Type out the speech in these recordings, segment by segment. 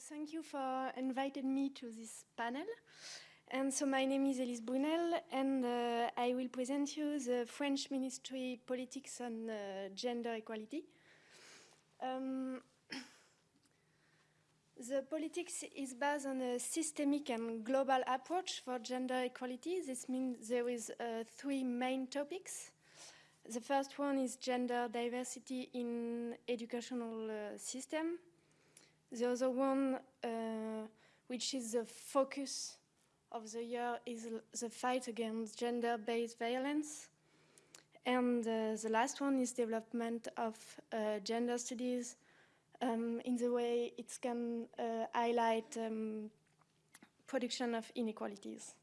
thank you for inviting me to this panel. And so my name is Elise Brunel, and uh, I will present you the French Ministry politics on uh, gender equality. Um, the politics is based on a systemic and global approach for gender equality. This means there is uh, three main topics. The first one is gender diversity in educational uh, system. The other one, uh, which is the focus of the year, is the fight against gender-based violence. And uh, the last one is development of uh, gender studies um, in the way it can uh, highlight um, production of inequalities.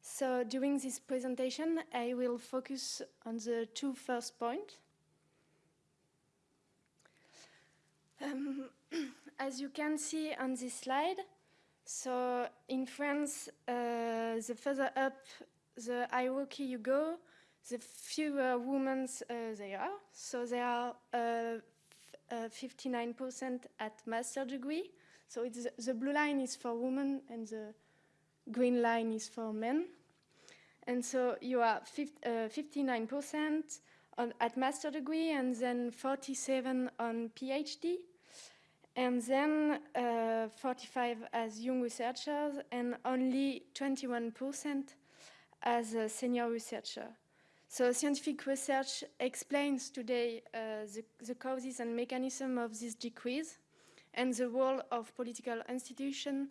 So during this presentation, I will focus on the two first points. Um, as you can see on this slide, so in France, uh, the further up the hierarchy you go, the fewer women uh, there are. So there are 59% uh, at master degree. So the blue line is for women and the green line is for men. And so you are 59% uh, at master degree and then 47 on PhD and then uh, 45 as young researchers and only 21% as a senior researcher. So scientific research explains today uh, the, the, causes and mechanism of this decrease and the role of political institutions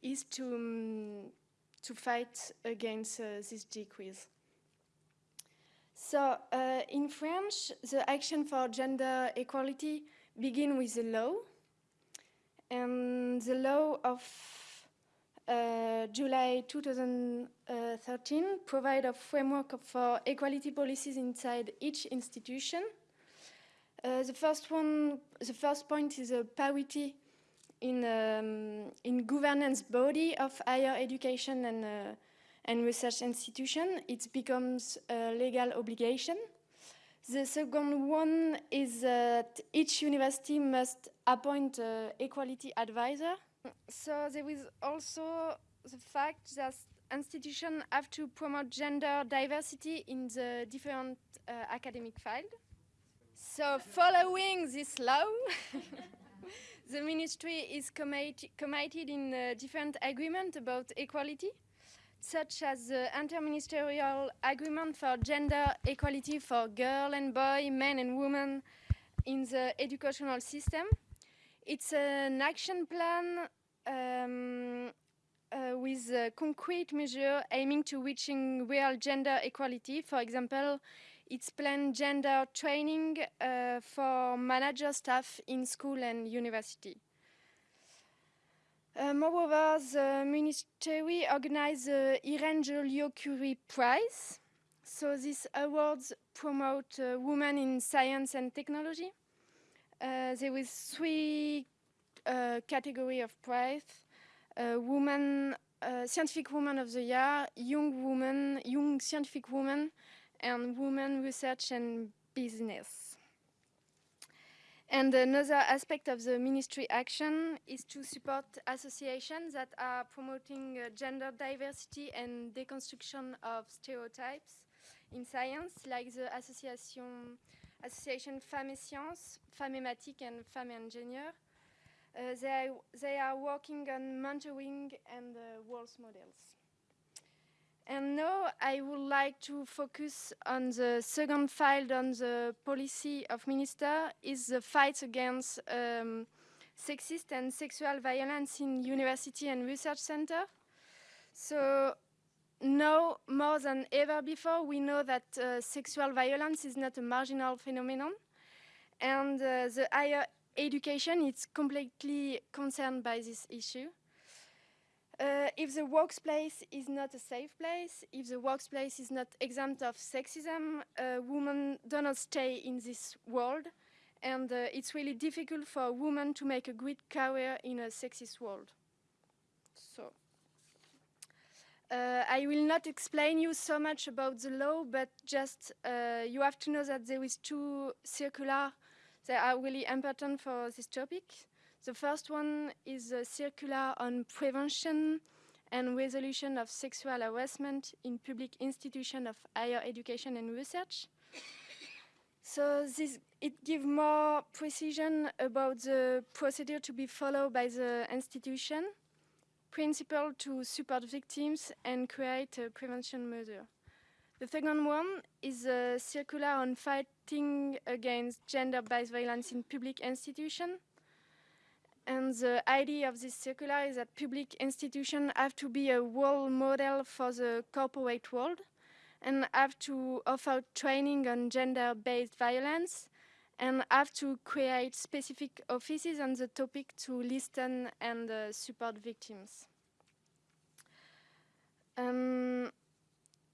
is to, um, to fight against uh, this decrease. So uh, in French, the action for gender equality begin with the law and the law of uh, July 2013 provide a framework for equality policies inside each institution. Uh, the first one, the first point is a parity in um, in governance body of higher education and uh, and research institution. It becomes a legal obligation. The second one is that each university must appoint an equality advisor. So there is also the fact that institutions have to promote gender diversity in the different uh, academic field. So following this law, the ministry is committed in a different agreement about equality such as the interministerial agreement for gender equality for girl and boy, men and women in the educational system. It's an action plan um, uh, with a concrete measure aiming to reaching real gender equality. For example, it's planned gender training uh, for manager staff in school and university. Uh, moreover, the ministry organized the Irene Joliot-Curie Prize. So these awards promote uh, women in science and technology. Uh, there was three uh, category of prize. Uh, woman, uh, scientific woman of the year, young woman, young scientific woman, and woman research and business. And another aspect of the ministry action is to support associations that are promoting uh, gender diversity and deconstruction of stereotypes in science, like the association, association Femmes et Sciences, Femmes and Femmes Ingénieurs. Uh, they, they are working on mentoring and uh, role models. And now I would like to focus on the second file on the policy of minister is the fight against um, sexist and sexual violence in university and research center. So now more than ever before, we know that uh, sexual violence is not a marginal phenomenon. And uh, the higher education is completely concerned by this issue. Uh, if the workplace is not a safe place, if the workplace is not exempt of sexism, uh, women do not stay in this world. And uh, it's really difficult for women to make a great career in a sexist world. So, uh, I will not explain you so much about the law, but just uh, you have to know that there is two circular that are really important for this topic. The first one is a circular on prevention and resolution of sexual harassment in public institutions of higher education and research. So this, it gives more precision about the procedure to be followed by the institution, principle to support victims and create a prevention measure. The second one is a circular on fighting against gender-based violence in public institutions. And the idea of this circular is that public institutions have to be a role model for the corporate world and have to offer training on gender-based violence and have to create specific offices on the topic to listen and uh, support victims. Um,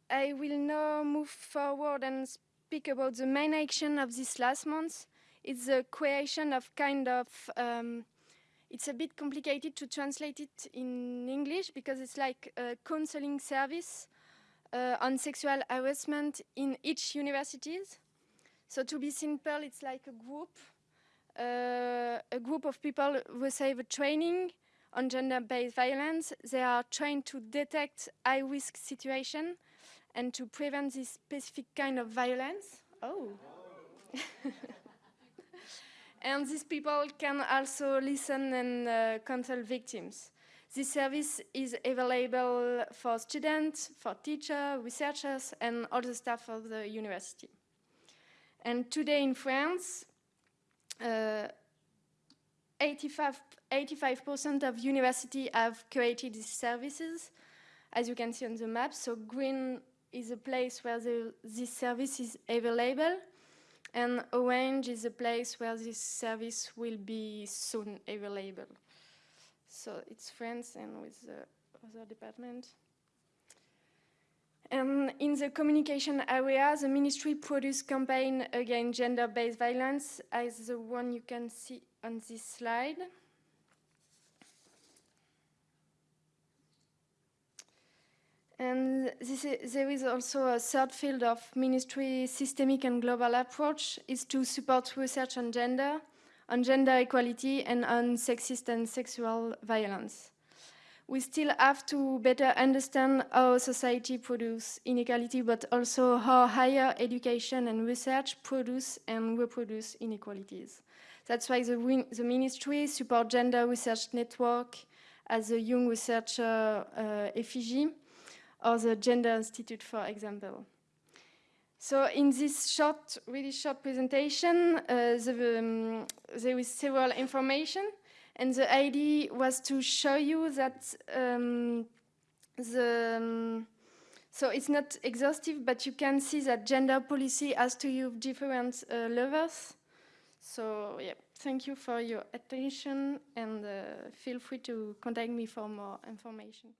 I will now move forward and speak about the main action of this last month. It's the creation of kind of, um, it's a bit complicated to translate it in English because it's like a counseling service uh, on sexual harassment in each universities. So to be simple, it's like a group, uh, a group of people who receive a training on gender-based violence. They are trained to detect high-risk situation and to prevent this specific kind of violence. Oh. and these people can also listen and uh, counsel victims. This service is available for students, for teachers, researchers, and all the staff of the university. And today in France, 85% uh, of universities have created these services, as you can see on the map. So green is a place where the, this service is available, and orange is a place where this service will be soon available. So it's France and with the other department. And in the communication area, the ministry produced campaign against gender-based violence as the one you can see on this slide. And is, there is also a third field of ministry systemic and global approach is to support research on gender on gender equality and on sexist and sexual violence. We still have to better understand how society produces inequality, but also how higher education and research produce and reproduce inequalities. That's why the, the ministry support Gender Research Network as a young researcher uh, EFiGiES, or the Gender Institute, for example. So in this short, really short presentation, uh, the, um, there is several information, and the idea was to show you that um, the um, so it's not exhaustive, but you can see that gender policy has to use different uh, levels. So yeah, thank you for your attention, and uh, feel free to contact me for more information.